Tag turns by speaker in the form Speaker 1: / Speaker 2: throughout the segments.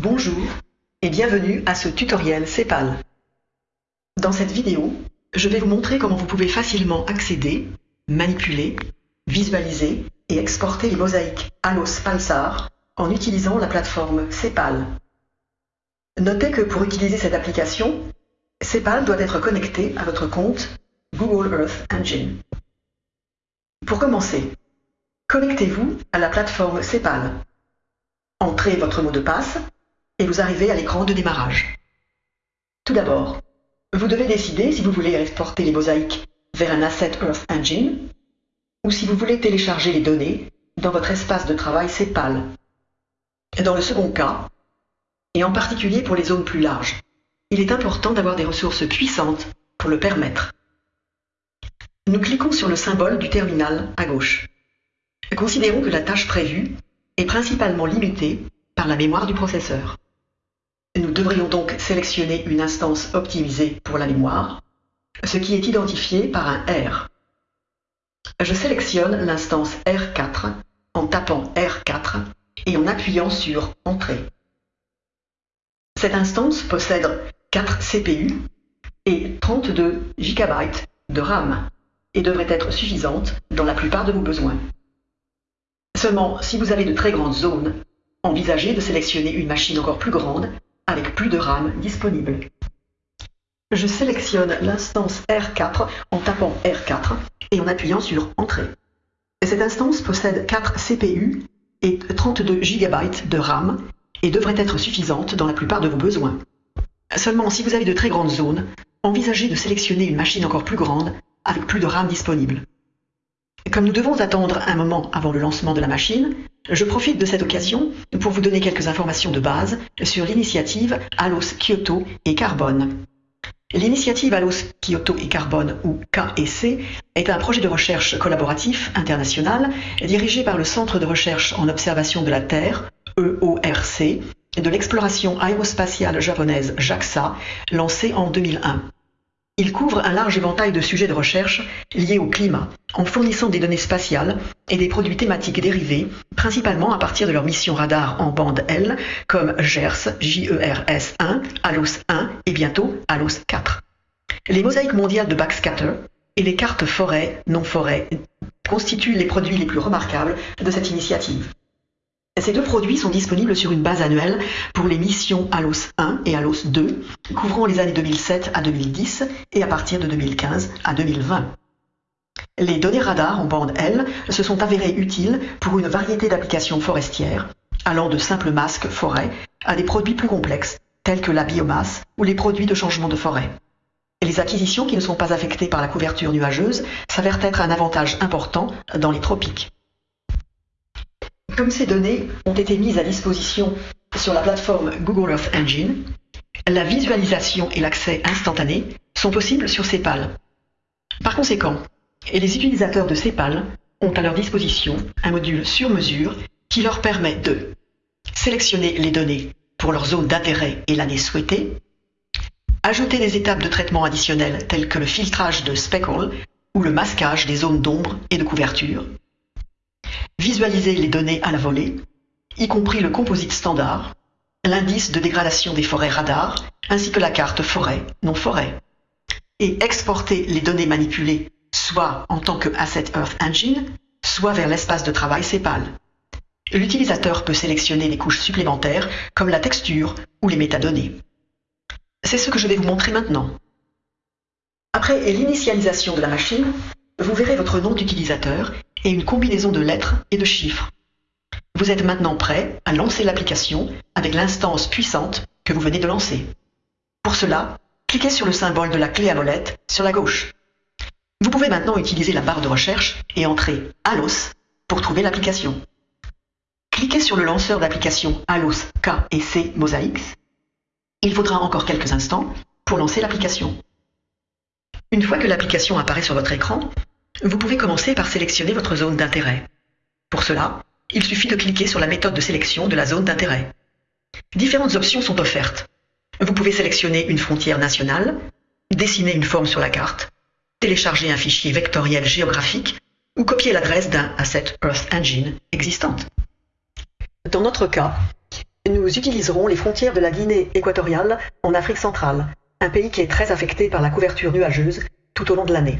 Speaker 1: Bonjour et bienvenue à ce tutoriel CEPAL. Dans cette vidéo, je vais vous montrer comment vous pouvez facilement accéder, manipuler, visualiser et exporter les mosaïques Alos Pulsar en utilisant la plateforme CEPAL. Notez que pour utiliser cette application, CEPAL doit être connecté à votre compte Google Earth Engine. Pour commencer, connectez-vous à la plateforme CEPAL. Entrez votre mot de passe et vous arrivez à l'écran de démarrage. Tout d'abord, vous devez décider si vous voulez exporter les mosaïques vers un Asset Earth Engine ou si vous voulez télécharger les données dans votre espace de travail CEPAL. Dans le second cas, et en particulier pour les zones plus larges, il est important d'avoir des ressources puissantes pour le permettre. Nous cliquons sur le symbole du terminal à gauche. Considérons que la tâche prévue est principalement limitée par la mémoire du processeur. Nous devrions donc sélectionner une instance optimisée pour la mémoire, ce qui est identifié par un R. Je sélectionne l'instance R4 en tapant R4 et en appuyant sur Entrée. Cette instance possède 4 CPU et 32 GB de RAM et devrait être suffisante dans la plupart de vos besoins. Seulement, si vous avez de très grandes zones, envisagez de sélectionner une machine encore plus grande avec plus de RAM disponible. Je sélectionne l'instance R4 en tapant R4 et en appuyant sur Entrée. Cette instance possède 4 CPU et 32 GB de RAM et devrait être suffisante dans la plupart de vos besoins. Seulement, si vous avez de très grandes zones, envisagez de sélectionner une machine encore plus grande avec plus de RAM disponible. Comme nous devons attendre un moment avant le lancement de la machine, je profite de cette occasion pour vous donner quelques informations de base sur l'initiative ALOS Kyoto et Carbone. L'initiative ALOS Kyoto et Carbone, ou KEC, est un projet de recherche collaboratif international dirigé par le Centre de recherche en observation de la Terre, EORC, de l'exploration aérospatiale japonaise JAXA, lancé en 2001. Il couvre un large éventail de sujets de recherche liés au climat, en fournissant des données spatiales et des produits thématiques dérivés, principalement à partir de leurs missions radar en bande L, comme GERS, JERS 1, ALOS 1 et bientôt ALOS 4. Les mosaïques mondiales de backscatter et les cartes forêt, non-forêt constituent les produits les plus remarquables de cette initiative. Ces deux produits sont disponibles sur une base annuelle pour les missions ALOS 1 et ALOS 2, couvrant les années 2007 à 2010 et à partir de 2015 à 2020. Les données radar en bande L se sont avérées utiles pour une variété d'applications forestières, allant de simples masques forêt à des produits plus complexes, tels que la biomasse ou les produits de changement de forêt. Les acquisitions qui ne sont pas affectées par la couverture nuageuse s'avèrent être un avantage important dans les tropiques. Comme ces données ont été mises à disposition sur la plateforme Google Earth Engine, la visualisation et l'accès instantané sont possibles sur CEPAL. Par conséquent, les utilisateurs de CEPAL ont à leur disposition un module sur mesure qui leur permet de sélectionner les données pour leur zone d'intérêt et l'année souhaitée, ajouter des étapes de traitement additionnelles telles que le filtrage de speckle ou le masquage des zones d'ombre et de couverture, Visualiser les données à la volée, y compris le composite standard, l'indice de dégradation des forêts radar, ainsi que la carte forêt, non forêt. Et exporter les données manipulées soit en tant que Asset Earth Engine, soit vers l'espace de travail CEPAL. L'utilisateur peut sélectionner des couches supplémentaires comme la texture ou les métadonnées. C'est ce que je vais vous montrer maintenant. Après l'initialisation de la machine, vous verrez votre nom d'utilisateur et une combinaison de lettres et de chiffres. Vous êtes maintenant prêt à lancer l'application avec l'instance puissante que vous venez de lancer. Pour cela, cliquez sur le symbole de la clé à molette sur la gauche. Vous pouvez maintenant utiliser la barre de recherche et entrer ALOS pour trouver l'application. Cliquez sur le lanceur d'application ALOS K et C Mosaics. Il faudra encore quelques instants pour lancer l'application. Une fois que l'application apparaît sur votre écran, vous pouvez commencer par sélectionner votre zone d'intérêt. Pour cela, il suffit de cliquer sur la méthode de sélection de la zone d'intérêt. Différentes options sont offertes. Vous pouvez sélectionner une frontière nationale, dessiner une forme sur la carte, télécharger un fichier vectoriel géographique ou copier l'adresse d'un Asset Earth Engine existante. Dans notre cas, nous utiliserons les frontières de la Guinée équatoriale en Afrique centrale, un pays qui est très affecté par la couverture nuageuse tout au long de l'année.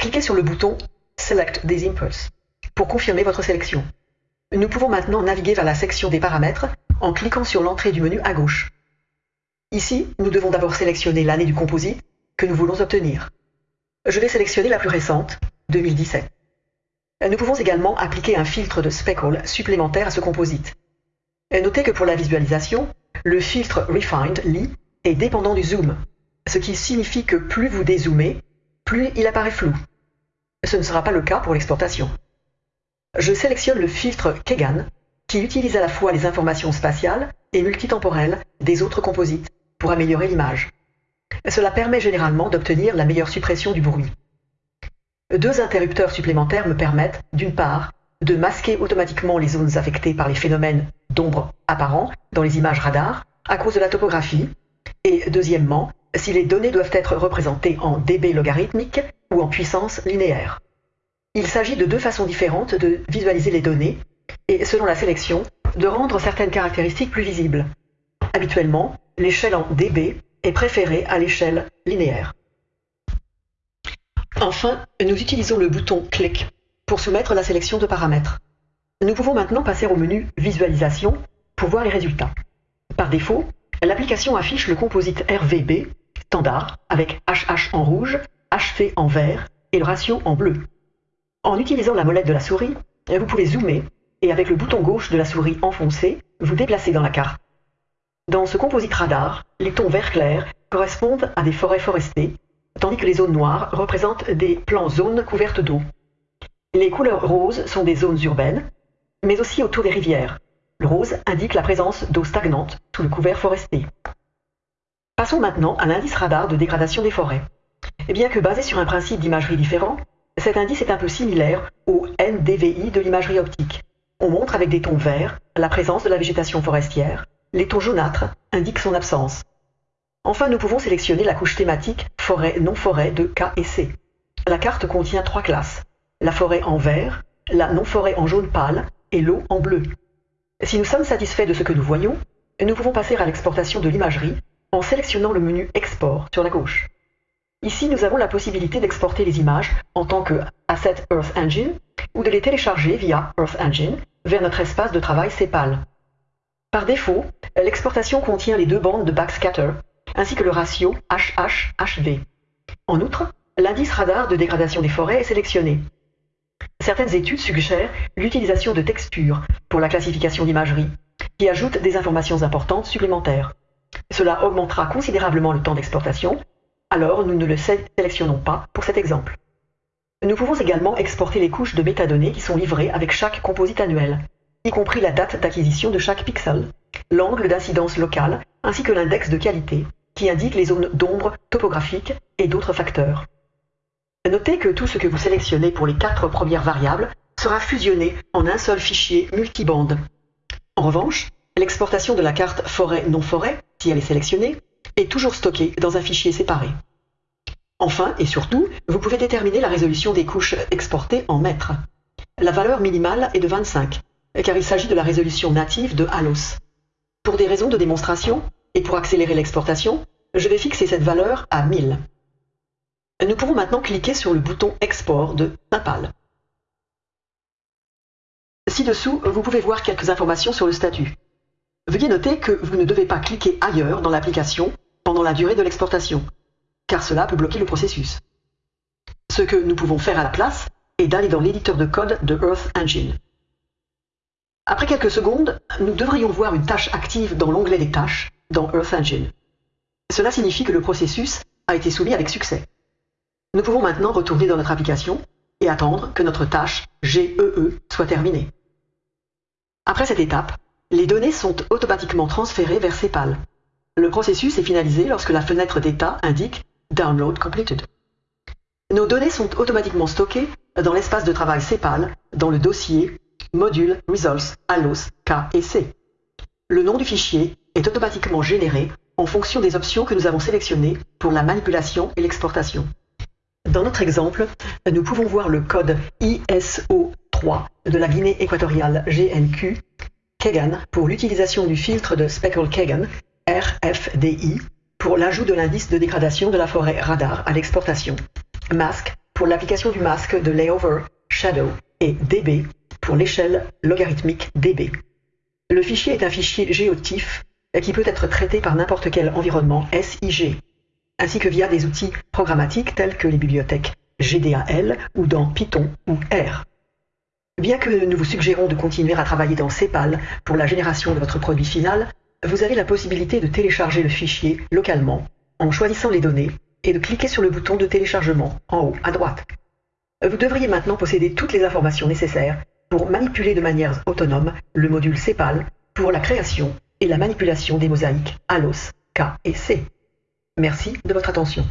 Speaker 1: Cliquez sur le bouton Select des Impulse pour confirmer votre sélection. Nous pouvons maintenant naviguer vers la section des paramètres en cliquant sur l'entrée du menu à gauche. Ici, nous devons d'abord sélectionner l'année du composite que nous voulons obtenir. Je vais sélectionner la plus récente, 2017. Nous pouvons également appliquer un filtre de speckle supplémentaire à ce composite. Notez que pour la visualisation, le filtre Refined Lee est dépendant du zoom, ce qui signifie que plus vous dézoomez, plus il apparaît flou. Ce ne sera pas le cas pour l'exportation. Je sélectionne le filtre Kegan, qui utilise à la fois les informations spatiales et multitemporelles des autres composites pour améliorer l'image. Cela permet généralement d'obtenir la meilleure suppression du bruit. Deux interrupteurs supplémentaires me permettent, d'une part, de masquer automatiquement les zones affectées par les phénomènes d'ombre apparents dans les images radar à cause de la topographie, et deuxièmement, si les données doivent être représentées en dB logarithmique ou en puissance linéaire. Il s'agit de deux façons différentes de visualiser les données et, selon la sélection, de rendre certaines caractéristiques plus visibles. Habituellement, l'échelle en dB est préférée à l'échelle linéaire. Enfin, nous utilisons le bouton Click pour soumettre la sélection de paramètres. Nous pouvons maintenant passer au menu Visualisation pour voir les résultats. Par défaut, l'application affiche le composite RVB standard avec HH en rouge, HV en vert et le ratio en bleu. En utilisant la molette de la souris, vous pouvez zoomer et avec le bouton gauche de la souris enfoncé, vous déplacer dans la carte. Dans ce composite radar, les tons vert clair correspondent à des forêts forestées, tandis que les zones noires représentent des plans zones couvertes d'eau. Les couleurs roses sont des zones urbaines, mais aussi autour des rivières. Le rose indique la présence d'eau stagnante sous le couvert forestier. Passons maintenant à l'indice radar de dégradation des forêts. Et bien que basé sur un principe d'imagerie différent, cet indice est un peu similaire au NDVI de l'imagerie optique. On montre avec des tons verts la présence de la végétation forestière, les tons jaunâtres indiquent son absence. Enfin, nous pouvons sélectionner la couche thématique forêt-non-forêt de K et C. La carte contient trois classes, la forêt en vert, la non-forêt en jaune pâle et l'eau en bleu. Si nous sommes satisfaits de ce que nous voyons, nous pouvons passer à l'exportation de l'imagerie en sélectionnant le menu Export sur la gauche. Ici, nous avons la possibilité d'exporter les images en tant que Asset Earth Engine ou de les télécharger via Earth Engine vers notre espace de travail CEPAL. Par défaut, l'exportation contient les deux bandes de backscatter ainsi que le ratio HH-HV. En outre, l'indice radar de dégradation des forêts est sélectionné. Certaines études suggèrent l'utilisation de textures pour la classification d'imagerie, qui ajoute des informations importantes supplémentaires. Cela augmentera considérablement le temps d'exportation, alors nous ne le sélectionnons pas pour cet exemple. Nous pouvons également exporter les couches de métadonnées qui sont livrées avec chaque composite annuel, y compris la date d'acquisition de chaque pixel, l'angle d'incidence locale, ainsi que l'index de qualité, qui indique les zones d'ombre topographiques et d'autres facteurs. Notez que tout ce que vous sélectionnez pour les quatre premières variables sera fusionné en un seul fichier multibande. En revanche, l'exportation de la carte forêt-non-forêt, si elle est sélectionnée, est toujours stockée dans un fichier séparé. Enfin et surtout, vous pouvez déterminer la résolution des couches exportées en mètres. La valeur minimale est de 25, car il s'agit de la résolution native de Halos. Pour des raisons de démonstration et pour accélérer l'exportation, je vais fixer cette valeur à 1000. Nous pouvons maintenant cliquer sur le bouton Export de Impal. Ci-dessous, vous pouvez voir quelques informations sur le statut. Veuillez noter que vous ne devez pas cliquer ailleurs dans l'application pendant la durée de l'exportation, car cela peut bloquer le processus. Ce que nous pouvons faire à la place est d'aller dans l'éditeur de code de Earth Engine. Après quelques secondes, nous devrions voir une tâche active dans l'onglet des tâches dans Earth Engine. Cela signifie que le processus a été soumis avec succès. Nous pouvons maintenant retourner dans notre application et attendre que notre tâche GEE e soit terminée. Après cette étape, les données sont automatiquement transférées vers CEPAL. Le processus est finalisé lorsque la fenêtre d'état indique Download completed. Nos données sont automatiquement stockées dans l'espace de travail CEPAL dans le dossier Module Results ALOS K et C. Le nom du fichier est automatiquement généré en fonction des options que nous avons sélectionnées pour la manipulation et l'exportation. Dans notre exemple, nous pouvons voir le code ISO3 de la Guinée équatoriale GNQ Kagan pour l'utilisation du filtre de Speckle-Kagan, RFDI, pour l'ajout de l'indice de dégradation de la forêt radar à l'exportation. Mask pour l'application du masque de layover shadow et dB pour l'échelle logarithmique dB. Le fichier est un fichier géotif qui peut être traité par n'importe quel environnement SIG, ainsi que via des outils programmatiques tels que les bibliothèques GDAL ou dans Python ou R. Bien que nous vous suggérons de continuer à travailler dans CEPAL pour la génération de votre produit final, vous avez la possibilité de télécharger le fichier localement en choisissant les données et de cliquer sur le bouton de téléchargement en haut à droite. Vous devriez maintenant posséder toutes les informations nécessaires pour manipuler de manière autonome le module CEPAL pour la création et la manipulation des mosaïques ALOS, K et C. Merci de votre attention.